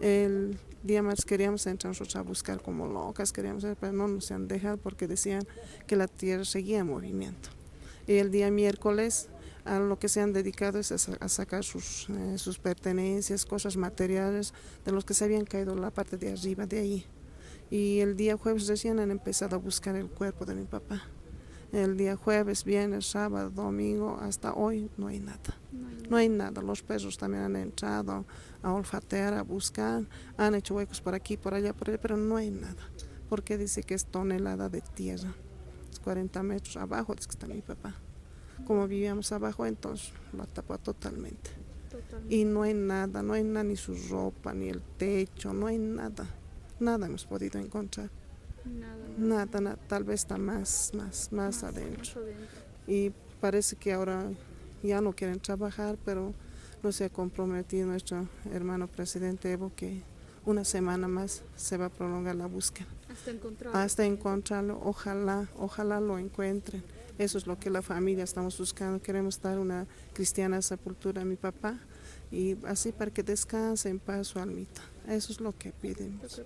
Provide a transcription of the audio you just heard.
El día más queríamos entrar nosotros a buscar como locas, queríamos, pero no nos han dejado porque decían que la tierra seguía en movimiento. Y el día miércoles a lo que se han dedicado es a, sacar sus, eh, sus pertenencias, cosas materiales de los que se habían caído la parte de arriba de ahí. Y el día jueves recién han empezado a buscar el cuerpo de mi papá. El día jueves, viernes, sábado, domingo, hasta hoy no hay nada. No hay, nada. Los perros también han entrado a olfatear, a buscar, han hecho huecos por aquí, por allá, por allá, pero no hay nada. Porque dice que es tonelada de tierra. Es 40 metros abajo, es que está mi papá. Como vivíamos abajo, entonces lo tapó totalmente. totalmente. Y no hay nada, no hay nada, ni su ropa, ni el techo, no hay nada. Nada hemos podido encontrar. Nada, nada, tal vez está más, más, más, adentro. Y parece que ahora ya no quieren trabajar, pero no se ha comprometido nuestro hermano presidente Evo que una semana más se va a prolongar la búsqueda. Hasta encontrarlo. Hasta encontrarlo, ojalá, ojalá lo encuentren. Eso es lo que la familia estamos buscando. Queremos dar una cristiana sepultura a mi papá y así para que descanse en paz su almita. Eso es lo que pedimos.